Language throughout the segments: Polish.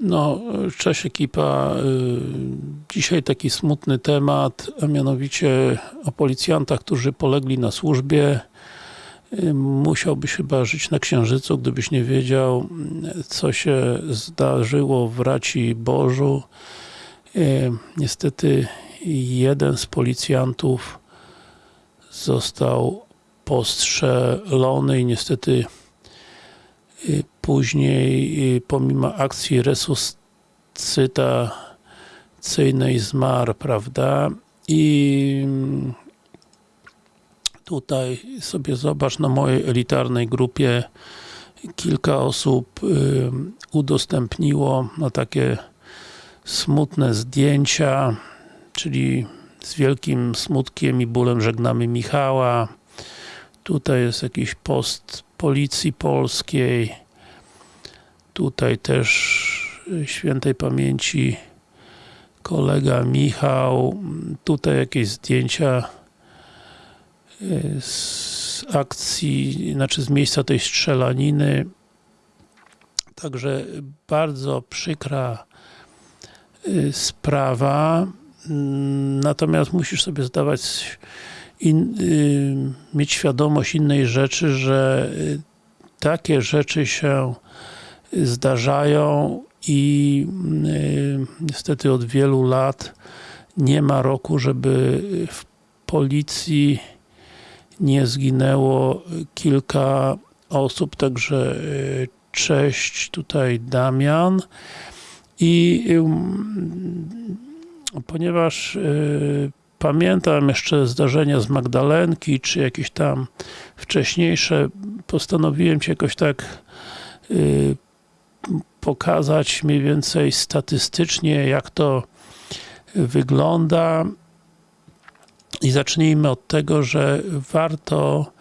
No, cześć ekipa. Y, Dzisiaj taki smutny temat, a mianowicie o policjantach, którzy polegli na służbie. Y, Musiałbyś chyba żyć na Księżycu, gdybyś nie wiedział, y, co się zdarzyło w Raci Bożu. Niestety jeden z policjantów został postrzelony i niestety później y, pomimo akcji resuscytacyjnej zmarł, prawda? I mm, tutaj sobie zobacz na mojej elitarnej grupie kilka osób y, udostępniło no, takie smutne zdjęcia, czyli z wielkim smutkiem i bólem żegnamy Michała. Tutaj jest jakiś post Policji Polskiej. Tutaj też świętej pamięci kolega Michał. Tutaj jakieś zdjęcia y, z akcji, znaczy z miejsca tej strzelaniny. Także bardzo przykra y, sprawa. Natomiast musisz sobie zdawać in, y, mieć świadomość innej rzeczy, że y, takie rzeczy się zdarzają i y, niestety od wielu lat nie ma roku, żeby w policji nie zginęło kilka osób, także y, cześć, tutaj Damian. I ym, ponieważ y, pamiętam jeszcze zdarzenia z Magdalenki, czy jakieś tam wcześniejsze, postanowiłem Ci jakoś tak y, pokazać mniej więcej statystycznie, jak to wygląda. I zacznijmy od tego, że warto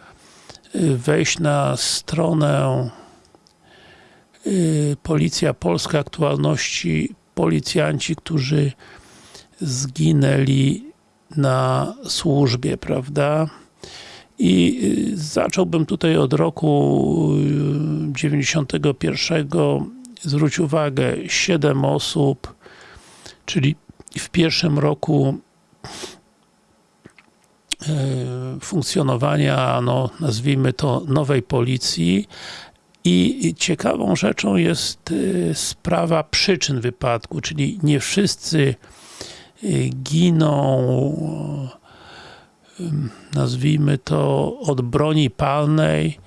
y, wejść na stronę y, Policja Polska Aktualności. Policjanci, którzy zginęli na służbie, prawda? I y, zacząłbym tutaj od roku y, 91. Zwróć uwagę, 7 osób, czyli w pierwszym roku y, funkcjonowania, no, nazwijmy to, nowej policji i ciekawą rzeczą jest y, sprawa przyczyn wypadku, czyli nie wszyscy y, giną ym, nazwijmy to od broni palnej,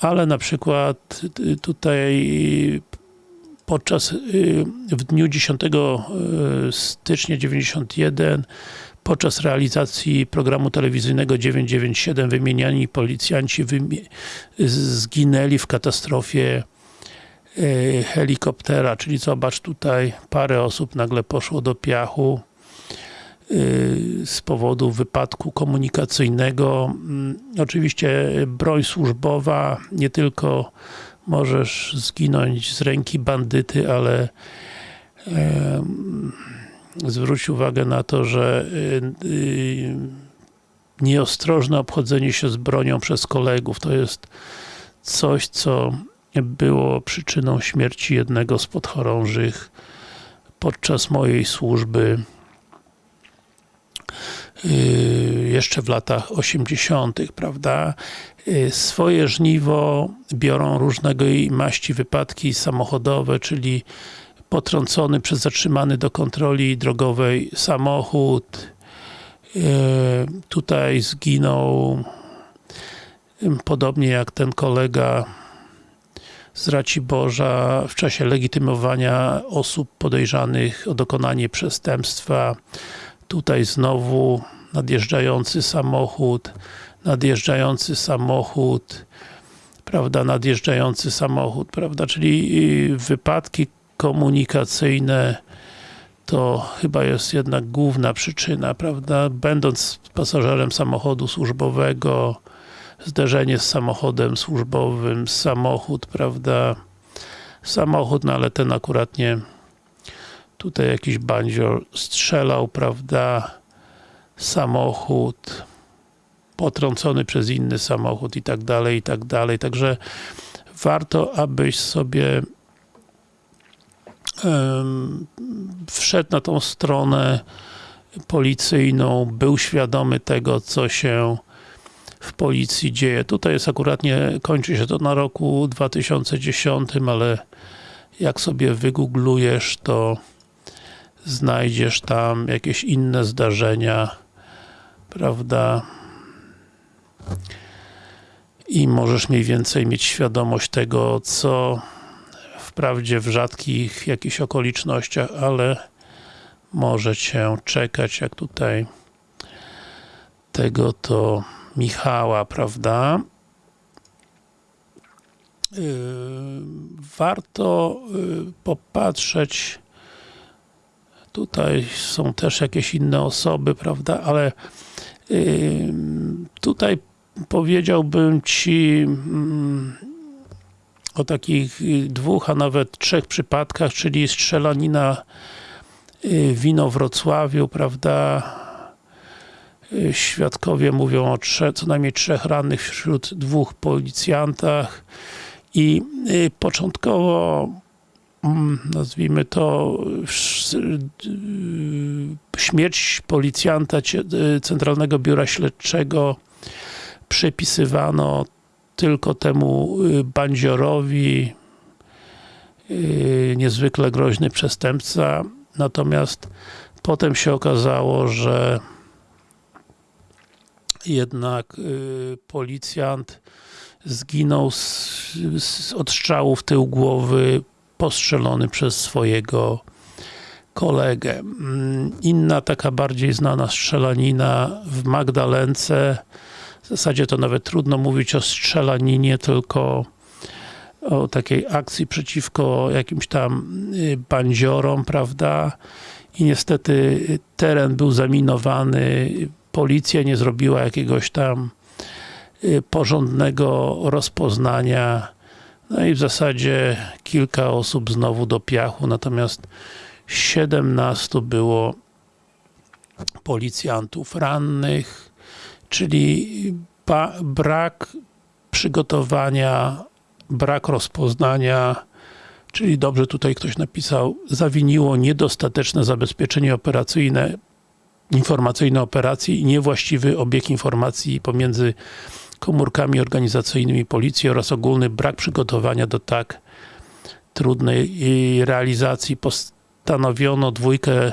ale na przykład y, tutaj podczas, y, w dniu 10 y, stycznia 91 podczas realizacji programu telewizyjnego 997 wymieniani policjanci zginęli w katastrofie y, helikoptera, czyli zobacz tutaj parę osób nagle poszło do piachu z powodu wypadku komunikacyjnego. Mm, Oczywiście broń służbowa, nie tylko możesz zginąć z ręki bandyty, ale e, zwróć uwagę na to, że y, y, nieostrożne obchodzenie się z bronią przez kolegów to jest coś, co było przyczyną śmierci jednego z podchorążych podczas mojej służby jeszcze w latach 80., prawda? Yy, Swoje żniwo biorą różnego maści wypadki samochodowe, czyli potrącony przez zatrzymany do kontroli drogowej samochód. Yy, Tutaj zginął podobnie jak ten kolega z Raciborza w czasie legitymowania osób podejrzanych o dokonanie przestępstwa tutaj znowu nadjeżdżający samochód, nadjeżdżający samochód, prawda, nadjeżdżający samochód, prawda, czyli y, wypadki komunikacyjne to chyba jest jednak główna przyczyna, prawda, będąc pasażerem samochodu służbowego, zderzenie z samochodem służbowym, samochód, prawda, samochód, no ale ten akurat nie. Tutaj jakiś bandzior strzelał, prawda, samochód potrącony przez inny samochód i tak dalej, i tak dalej, także warto, abyś sobie em, wszedł na tą stronę policyjną, był świadomy tego, co się w policji dzieje. Tutaj jest akurat nie, kończy się to na roku 2010, ale jak sobie wygooglujesz, to znajdziesz tam jakieś inne zdarzenia, prawda? I możesz mniej więcej mieć świadomość tego, co wprawdzie w rzadkich jakichś okolicznościach, ale może cię czekać, jak tutaj tego to Michała, prawda? Yy, warto yy, popatrzeć tutaj są też jakieś inne osoby, prawda, ale tutaj powiedziałbym Ci mm, o takich dwóch, a nawet trzech przypadkach, czyli strzelanina w Inowrocławiu, prawda, Świadkowie mówią o trzech, co najmniej trzech rannych wśród dwóch policjantach i y, początkowo nazwijmy to y, śmierć policjanta y, Centralnego Biura Śledczego przypisywano tylko temu bandziorowi niezwykle groźny przestępca. Natomiast potem się okazało, że jednak y, policjant zginął z, z od strzału w tył głowy postrzelony przez swojego kolegę. Mm, inna taka bardziej znana strzelanina w Magdalence w zasadzie to nawet trudno mówić o strzelaninie, tylko o takiej akcji przeciwko jakimś tam y, bandziorom, prawda? I niestety teren był zaminowany policja nie zrobiła jakiegoś tam y, porządnego rozpoznania no i w zasadzie kilka osób znowu do piachu, natomiast 17 było policjantów rannych, czyli brak przygotowania, brak rozpoznania, czyli dobrze tutaj ktoś napisał, zawiniło niedostateczne zabezpieczenie operacyjne informacyjne operacji i niewłaściwy obieg informacji pomiędzy komórkami organizacyjnymi policji oraz ogólny brak przygotowania do tak trudnej realizacji. Postanowiono dwójkę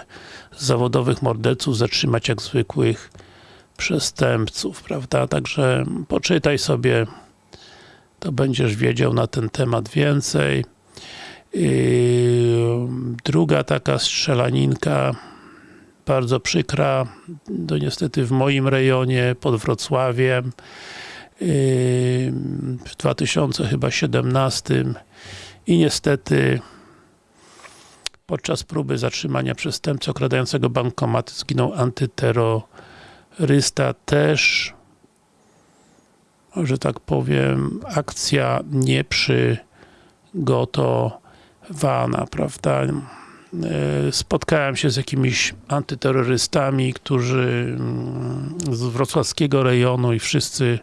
zawodowych morderców zatrzymać jak zwykłych przestępców, prawda? Także poczytaj sobie, to będziesz wiedział na ten temat więcej. Druga taka strzelaninka bardzo przykra, to niestety w moim rejonie, pod Wrocławiem w 2017 i niestety podczas próby zatrzymania przestępcy okradającego bankomaty zginął antyterrorysta. Też że tak powiem akcja nieprzygotowana, prawda? E, spotkałem się z jakimiś antyterrorystami, którzy mm, z wrocławskiego rejonu i wszyscy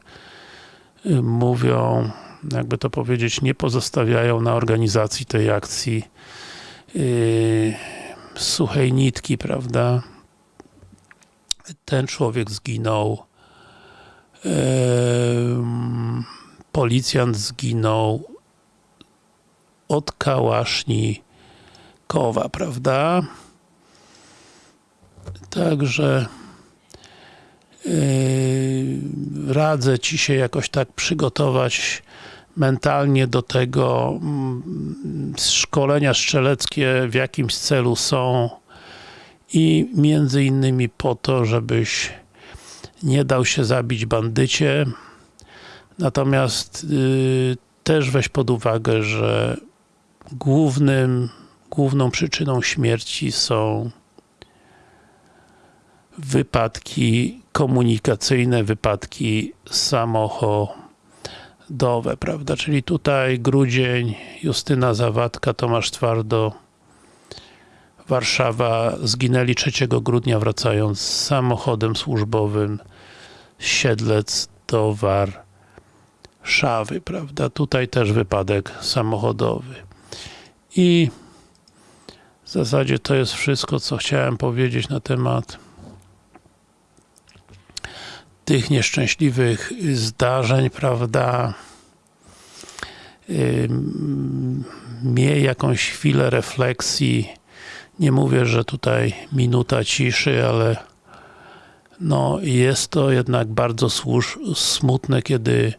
mówią, jakby to powiedzieć, nie pozostawiają na organizacji tej akcji yy, suchej nitki, prawda? Ten człowiek zginął, yy, policjant zginął od kałaszni kowa, prawda? Także radzę Ci się jakoś tak przygotować mentalnie do tego mm, szkolenia strzeleckie w jakimś celu są i między innymi po to, żebyś nie dał się zabić bandycie. Natomiast yy, też weź pod uwagę, że głównym główną przyczyną śmierci są wypadki komunikacyjne, wypadki samochodowe, prawda? Czyli tutaj grudzień, Justyna Zawadka, Tomasz Twardo, Warszawa zginęli 3 grudnia wracając samochodem służbowym z Siedlec do Warszawy, prawda? Tutaj też wypadek samochodowy. I W zasadzie to jest wszystko, co chciałem powiedzieć na temat tych nieszczęśliwych zdarzeń, prawda? Miej jakąś chwilę refleksji. Nie mówię, że tutaj minuta ciszy, ale no jest to jednak bardzo smutne, kiedy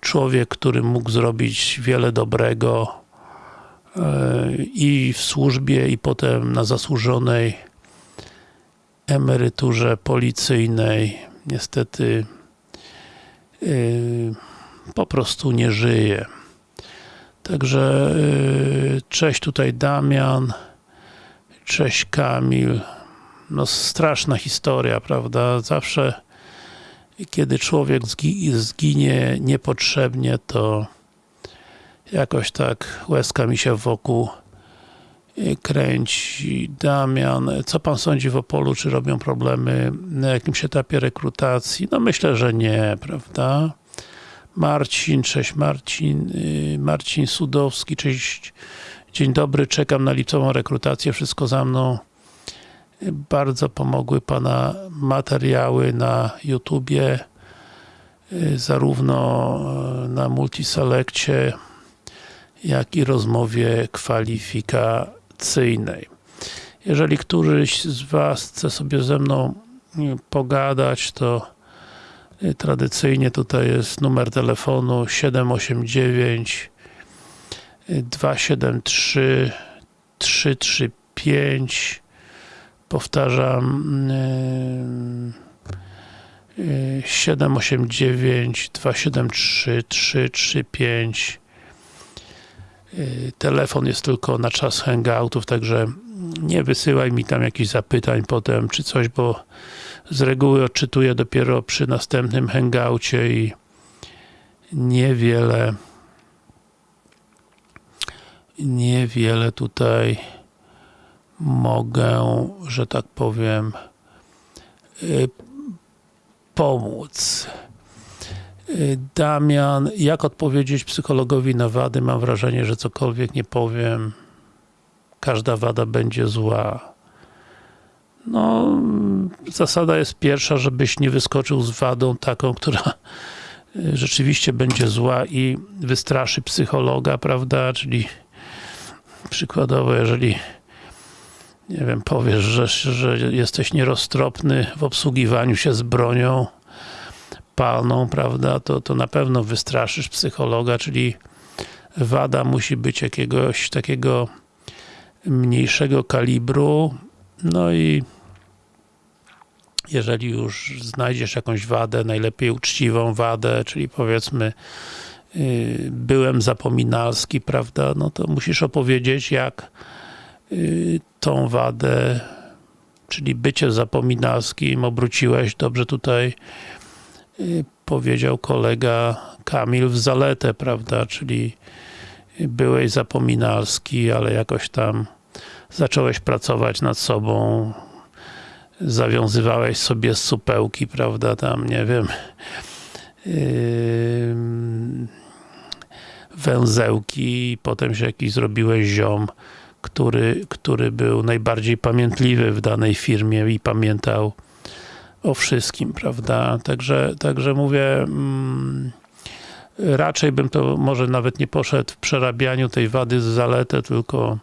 człowiek, który mógł zrobić wiele dobrego yy, i w służbie, i potem na zasłużonej emeryturze policyjnej, niestety yy, po prostu nie żyje. Także yy, cześć tutaj Damian, cześć Kamil. No straszna historia, prawda? Zawsze kiedy człowiek zgi zginie niepotrzebnie, to jakoś tak łezka mi się wokół kręci. Damian, co pan sądzi w Opolu? Czy robią problemy na jakimś etapie rekrutacji? No myślę, że nie, prawda? Marcin, cześć Marcin, Marcin Sudowski, cześć, dzień dobry, czekam na lipcową rekrutację, wszystko za mną. Bardzo pomogły Pana materiały na YouTubie, zarówno na Multiselekcie, jak i rozmowie kwalifikacyjnej. Jeżeli któryś z Was chce sobie ze mną pogadać, to tradycyjnie tutaj jest numer telefonu 789 273 335 powtarzam 789 273 335 telefon jest tylko na czas hangoutów, także nie wysyłaj mi tam jakichś zapytań potem, czy coś, bo z reguły odczytuję dopiero przy następnym hangoucie i niewiele niewiele tutaj mogę, że tak powiem pomóc. Damian, jak odpowiedzieć psychologowi na wady? Mam wrażenie, że cokolwiek nie powiem, każda wada będzie zła. No, zasada jest pierwsza, żebyś nie wyskoczył z wadą taką, która rzeczywiście będzie zła i wystraszy psychologa, prawda? Czyli przykładowo, jeżeli nie wiem, powiesz, że, że jesteś nieroztropny w obsługiwaniu się z bronią palną, prawda, to, to na pewno wystraszysz psychologa, czyli wada musi być jakiegoś takiego mniejszego kalibru, no i jeżeli już znajdziesz jakąś wadę, najlepiej uczciwą wadę, czyli powiedzmy yy, byłem zapominalski, prawda, no to musisz opowiedzieć, jak yy, tą wadę, czyli bycie zapominalskim obróciłeś, dobrze tutaj powiedział kolega Kamil w zaletę, prawda, czyli byłeś zapominalski, ale jakoś tam zacząłeś pracować nad sobą, zawiązywałeś sobie supełki, prawda, tam, nie wiem, yy, węzełki i potem się jakiś zrobiłeś ziom, który, który był najbardziej pamiętliwy w danej firmie i pamiętał o wszystkim, prawda, także, także mówię mm, raczej bym to może nawet nie poszedł w przerabianiu tej wady z zaletę, tylko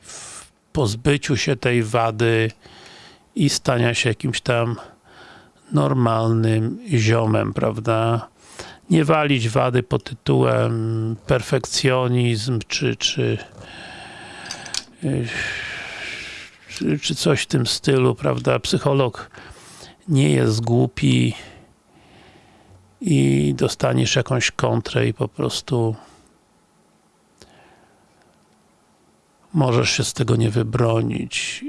w pozbyciu się tej wady i stania się jakimś tam normalnym ziomem, prawda? Nie walić wady pod tytułem perfekcjonizm, czy, czy, czy, coś w tym stylu, prawda? Psycholog nie jest głupi i dostaniesz jakąś kontrę i po prostu możesz się z tego nie wybronić.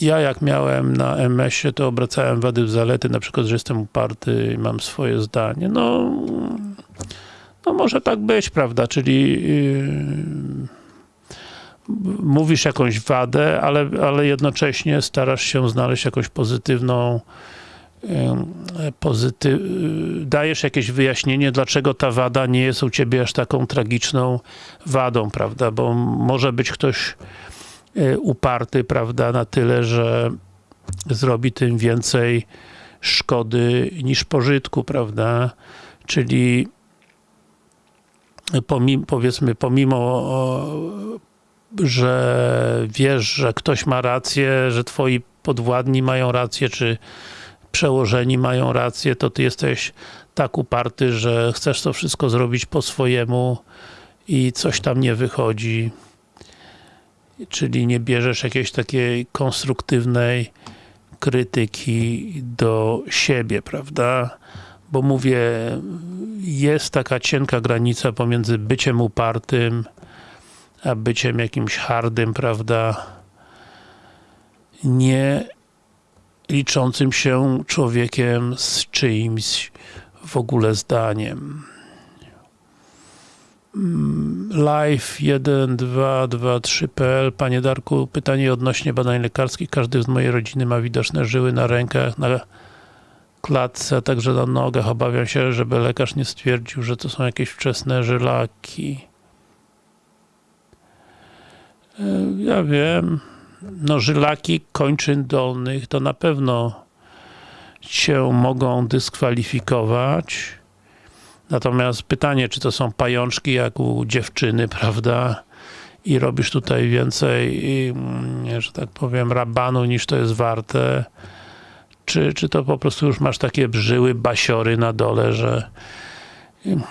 Ja jak miałem na MS-ie, to obracałem wady w zalety, na przykład, że jestem uparty i mam swoje zdanie. No, no może tak być, prawda, czyli mówisz jakąś wadę, ale, ale jednocześnie starasz się znaleźć jakąś pozytywną pozyty dajesz jakieś wyjaśnienie, dlaczego ta wada nie jest u ciebie aż taką tragiczną wadą, prawda, bo może być ktoś e, uparty, prawda, na tyle, że zrobi tym więcej szkody niż pożytku, prawda, czyli pomimo, powiedzmy, pomimo że wiesz, że ktoś ma rację, że twoi podwładni mają rację, czy przełożeni mają rację, to ty jesteś tak uparty, że chcesz to wszystko zrobić po swojemu i coś tam nie wychodzi. Czyli nie bierzesz jakiejś takiej konstruktywnej krytyki do siebie, prawda? Bo mówię, jest taka cienka granica pomiędzy byciem upartym, a byciem jakimś hardym, prawda? Nie liczącym się człowiekiem z czyimś w ogóle zdaniem. Live 1223.pl Panie Darku, pytanie odnośnie badań lekarskich. Każdy z mojej rodziny ma widoczne żyły na rękach, na klatce, także na nogach. Obawiam się, żeby lekarz nie stwierdził, że to są jakieś wczesne żylaki. E, ja wiem, no żylaki kończyn dolnych to na pewno się mogą dyskwalifikować. Natomiast pytanie, czy to są pajączki jak u dziewczyny, prawda? I robisz tutaj więcej, mm, że tak powiem, rabanu niż to jest warte. Czy, czy to po prostu już masz takie brzyły, basiory na dole, że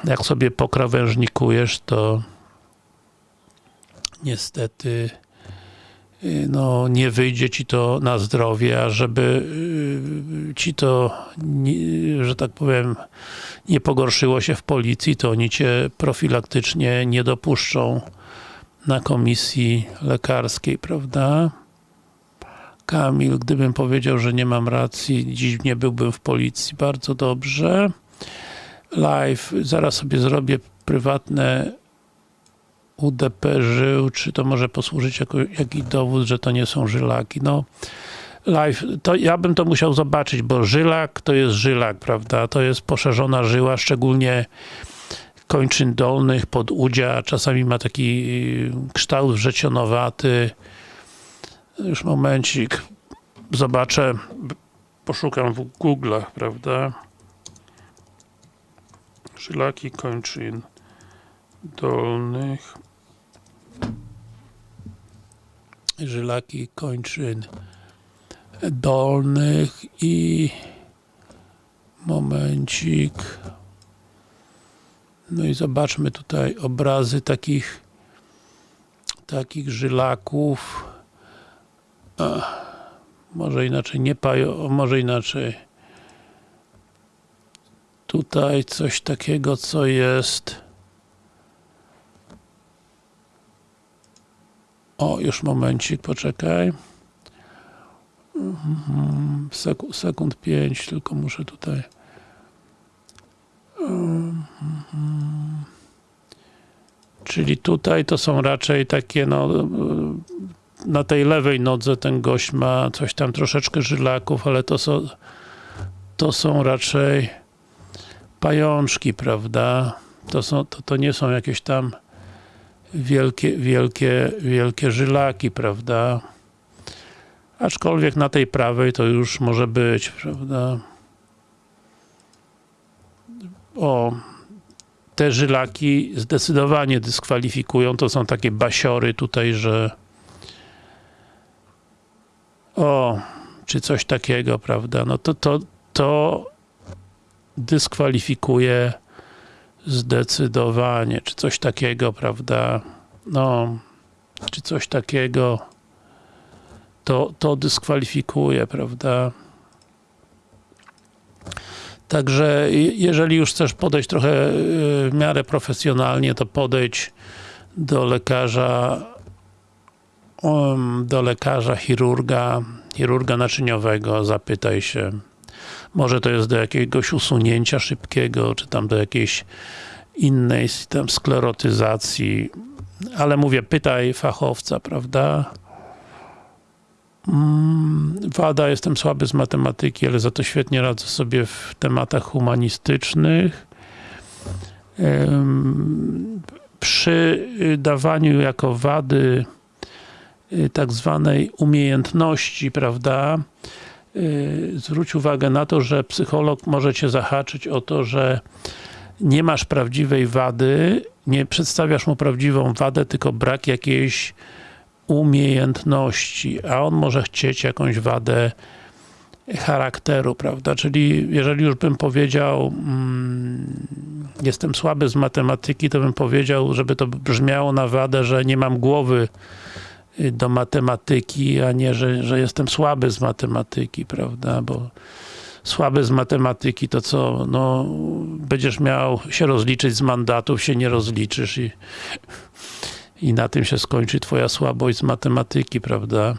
jak sobie pokrawężnikujesz, to niestety no, nie wyjdzie ci to na zdrowie, a żeby y, ci to, że tak powiem, nie pogorszyło się w policji, to oni cię profilaktycznie nie dopuszczą na komisji lekarskiej, prawda? Kamil, gdybym powiedział, że nie mam racji, dziś nie byłbym w policji. Bardzo dobrze. Live, zaraz sobie zrobię prywatne UDP żył, czy to może posłużyć jako jakiś dowód, że to nie są żylaki. No, live, to ja bym to musiał zobaczyć, bo żylak to jest żylak, prawda? To jest poszerzona żyła, szczególnie kończyn dolnych, podudzia, czasami ma taki kształt wrzecionowaty. Już momencik, zobaczę, poszukam w Google'ach, prawda? Żylaki kończyn dolnych. Żylaki kończyn dolnych i momencik. No i zobaczmy tutaj obrazy takich takich żylaków Może inaczej nie pajo, może inaczej tutaj coś takiego co jest O, już momencik, poczekaj. Mhm, sekund, sekund 5, tylko muszę tutaj. Mhm. Czyli tutaj to są raczej takie, no, na tej lewej nodze ten gość ma coś tam troszeczkę żylaków, ale to są, to są raczej pajączki, prawda? To, są, to, to nie są jakieś tam wielkie, wielkie, wielkie żylaki, prawda? Aczkolwiek na tej prawej to już może być, prawda? O, te żylaki zdecydowanie dyskwalifikują, to są takie basiory tutaj, że o, czy coś takiego, prawda? No to, to, to dyskwalifikuje Zdecydowanie, czy coś takiego, prawda? No, czy coś takiego to, to dyskwalifikuje, prawda? Także jeżeli już chcesz podejść trochę y, w miarę profesjonalnie, to podejdź do lekarza do lekarza, chirurga, chirurga naczyniowego, zapytaj się, może to jest do jakiegoś usunięcia szybkiego, czy tam do jakiejś innej tam sklerotyzacji. Ale mówię, pytaj fachowca, prawda? Mm, wada, jestem słaby z matematyki, ale za to świetnie radzę sobie w tematach humanistycznych. Przy dawaniu jako wady tak zwanej umiejętności, prawda, y, zwróć uwagę na to, że psycholog może cię zahaczyć o to, że nie masz prawdziwej wady, nie przedstawiasz mu prawdziwą wadę, tylko brak jakiejś umiejętności, a on może chcieć jakąś wadę charakteru, prawda, czyli jeżeli już bym powiedział mm, jestem słaby z matematyki, to bym powiedział, żeby to brzmiało na wadę, że nie mam głowy y, do matematyki, a nie, że, że jestem słaby z matematyki, prawda, bo słaby z matematyki, to co, no, będziesz miał się rozliczyć z mandatów, się nie rozliczysz i, i na tym się skończy twoja słabość z matematyki, prawda?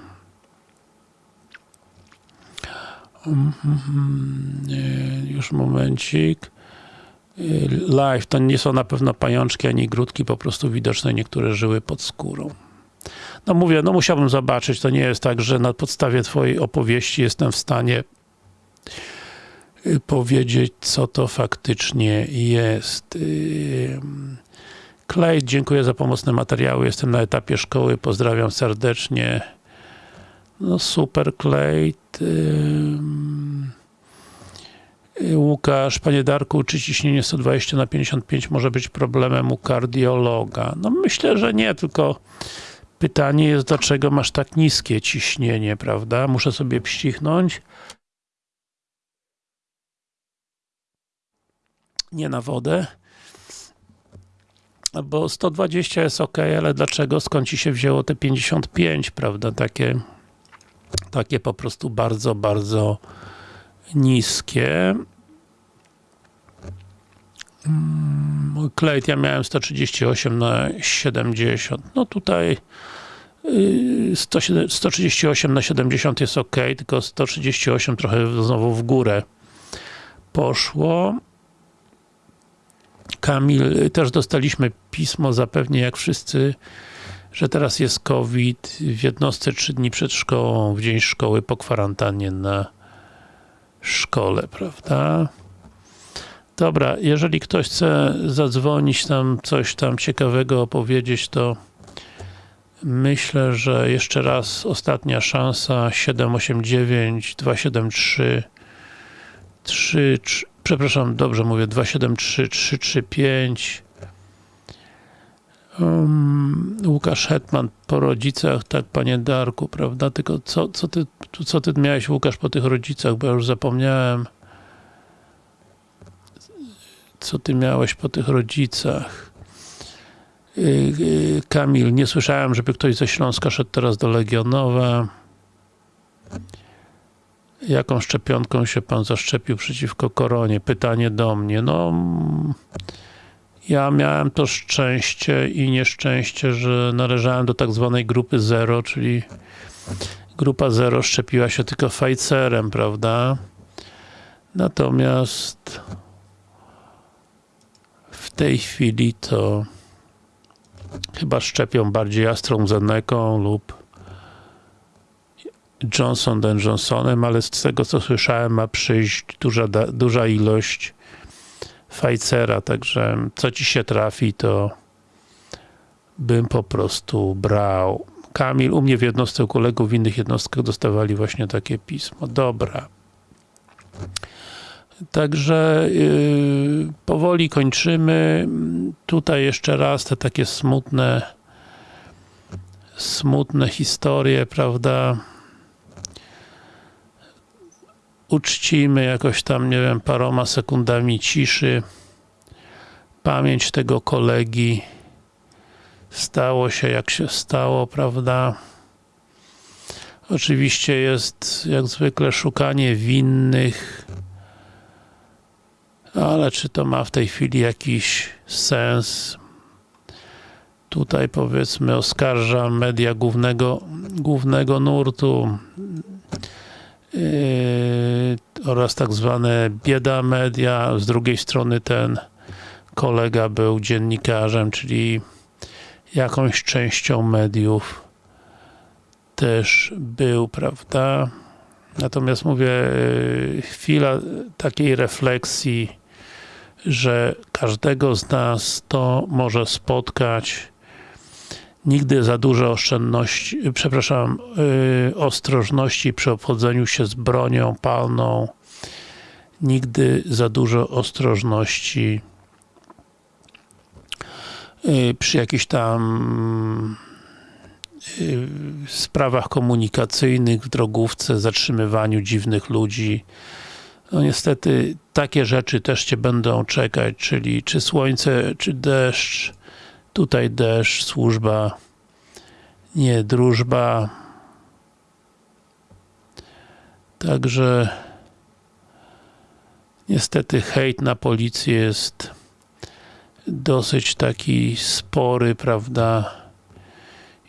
Już momencik. Live, to nie są na pewno pajączki ani grudki, po prostu widoczne niektóre żyły pod skórą. No mówię, no musiałbym zobaczyć, to nie jest tak, że na podstawie twojej opowieści jestem w stanie y, powiedzieć, co to faktycznie jest. Klej, dziękuję za pomocne materiały, jestem na etapie szkoły, pozdrawiam serdecznie. No super, Klej. Łukasz, Panie Darku, czy ciśnienie 120 na 55 może być problemem u kardiologa? No myślę, że nie, tylko pytanie jest, dlaczego masz tak niskie ciśnienie, prawda? Muszę sobie pścichnąć. Nie na wodę. Bo 120 jest ok, ale dlaczego? Skąd ci się wzięło te 55, prawda? Takie, takie po prostu bardzo, bardzo niskie. Klejt, mm, ja miałem 138 na 70. No tutaj 138 y, na 70 jest ok, tylko 138 trochę znowu w górę poszło. Kamil, też dostaliśmy pismo, zapewnie jak wszyscy, że teraz jest COVID, w jednostce 3 dni przed szkołą, w dzień szkoły po kwarantannie na szkole, prawda? Dobra, jeżeli ktoś chce zadzwonić tam, coś tam ciekawego opowiedzieć, to myślę, że jeszcze raz ostatnia szansa 789 273 3, 3 przepraszam, dobrze mówię 273 335 um, Łukasz Hetman po rodzicach, tak panie Darku, prawda? Tylko co, co, ty, co ty miałeś Łukasz po tych rodzicach, bo ja już zapomniałem co ty miałeś po tych rodzicach? Y, y, Kamil, nie słyszałem, żeby ktoś ze Śląska szedł teraz do Legionowa. Jaką szczepionką się pan zaszczepił przeciwko koronie? Pytanie do mnie. No, ja miałem to szczęście i nieszczęście, że należałem do tak zwanej grupy zero, czyli grupa zero szczepiła się tylko Pfizerem, prawda? Natomiast tej chwili to chyba szczepią bardziej AstraZeneką lub Johnson Johnsonem, ale z tego co słyszałem ma przyjść duża, duża ilość Pfizera, także co ci się trafi to bym po prostu brał. Kamil, u mnie w jednostce, u kolegów w innych jednostkach dostawali właśnie takie pismo. Dobra. Także yy, powoli kończymy. Tutaj jeszcze raz te takie smutne smutne historie, prawda? Uczcimy jakoś tam, nie wiem, paroma sekundami ciszy pamięć tego kolegi. Stało się jak się stało, prawda? Oczywiście jest jak zwykle szukanie winnych ale czy to ma w tej chwili jakiś sens? Tutaj powiedzmy oskarżam media głównego, głównego nurtu yy, oraz tak zwane bieda media, z drugiej strony ten kolega był dziennikarzem, czyli jakąś częścią mediów też był, prawda? Natomiast mówię, yy, chwila takiej refleksji, że każdego z nas to może spotkać. Nigdy za dużo oszczędności, przepraszam, yy, ostrożności przy obchodzeniu się z bronią palną. Nigdy za dużo ostrożności yy, przy jakichś tam yy, sprawach komunikacyjnych w drogówce, zatrzymywaniu dziwnych ludzi. No niestety takie rzeczy też Cię będą czekać, czyli czy słońce, czy deszcz, tutaj deszcz, służba, nie drużba. Także niestety hejt na policję jest dosyć taki spory, prawda?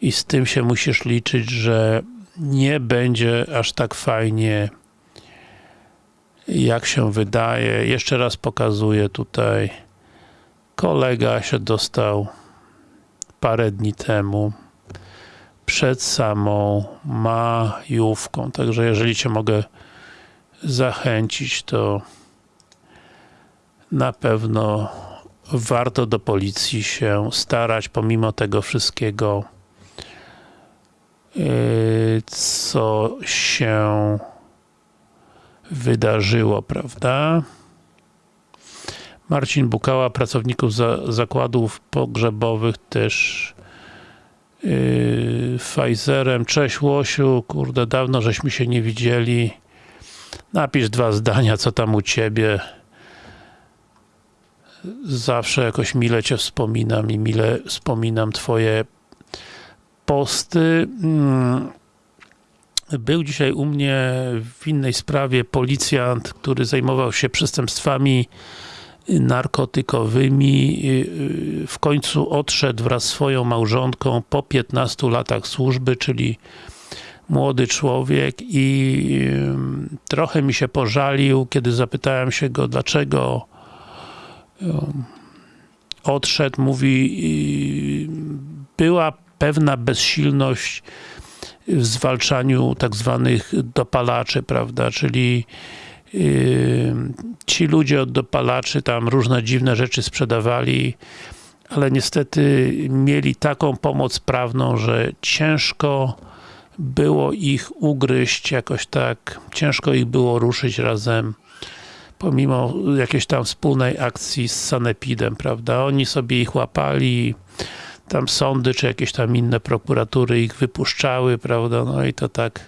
I z tym się musisz liczyć, że nie będzie aż tak fajnie jak się wydaje. Jeszcze raz pokazuję tutaj. Kolega się dostał parę dni temu przed samą majówką. Także jeżeli Cię mogę zachęcić, to na pewno warto do policji się starać, pomimo tego wszystkiego, yy, co się wydarzyło, prawda? Marcin Bukała, pracowników za, zakładów pogrzebowych też yy, Pfizerem. Cześć Łosiu, kurde, dawno żeśmy się nie widzieli. Napisz dwa zdania, co tam u Ciebie. Zawsze jakoś mile Cię wspominam i mile wspominam Twoje posty. Hmm. Był dzisiaj u mnie w innej sprawie policjant, który zajmował się przestępstwami narkotykowymi. W końcu odszedł wraz z swoją małżonką po 15 latach służby, czyli młody człowiek i trochę mi się pożalił, kiedy zapytałem się go, dlaczego odszedł. Mówi, była pewna bezsilność w zwalczaniu tak zwanych dopalaczy, prawda, czyli yy, ci ludzie od dopalaczy tam różne dziwne rzeczy sprzedawali, ale niestety mieli taką pomoc prawną, że ciężko było ich ugryźć jakoś tak, ciężko ich było ruszyć razem pomimo jakiejś tam wspólnej akcji z Sanepidem, prawda? Oni sobie ich łapali, tam sądy, czy jakieś tam inne prokuratury ich wypuszczały, prawda, no i to tak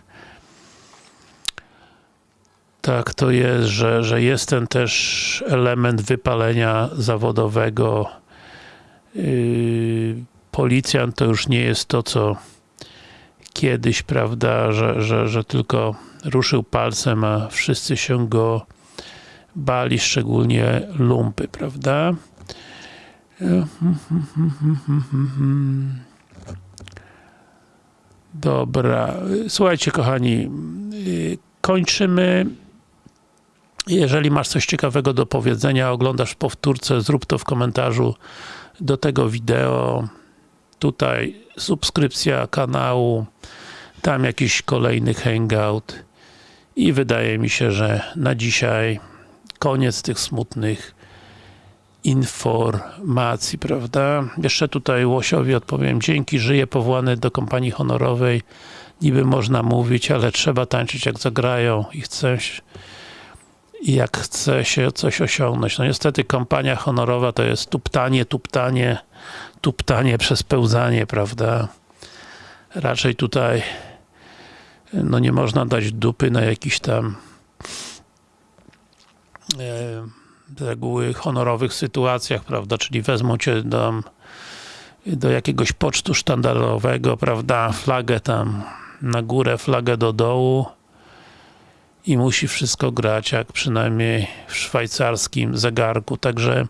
tak to jest, że, że jest ten też element wypalenia zawodowego. Yy, policjant to już nie jest to, co kiedyś, prawda, że, że, że tylko ruszył palcem, a wszyscy się go bali, szczególnie lumpy, prawda? Dobra, słuchajcie kochani, kończymy. Jeżeli masz coś ciekawego do powiedzenia, oglądasz powtórce, zrób to w komentarzu do tego wideo. Tutaj subskrypcja kanału, tam jakiś kolejny hangout i wydaje mi się, że na dzisiaj koniec tych smutnych informacji, prawda? Jeszcze tutaj Łosiowi odpowiem, dzięki, żyję powołany do kompanii honorowej, niby można mówić, ale trzeba tańczyć jak zagrają i i jak chce się coś osiągnąć. No niestety kompania honorowa to jest tuptanie, tuptanie, tuptanie przez pełzanie, prawda? Raczej tutaj no nie można dać dupy na jakiś tam z reguły honorowych sytuacjach, prawda, czyli wezmą cię do, do jakiegoś pocztu sztandarowego, prawda, flagę tam na górę, flagę do dołu i musi wszystko grać, jak przynajmniej w szwajcarskim zegarku, także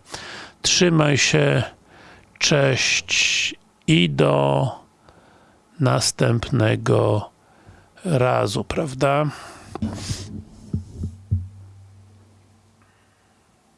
trzymaj się, cześć i do następnego razu, prawda?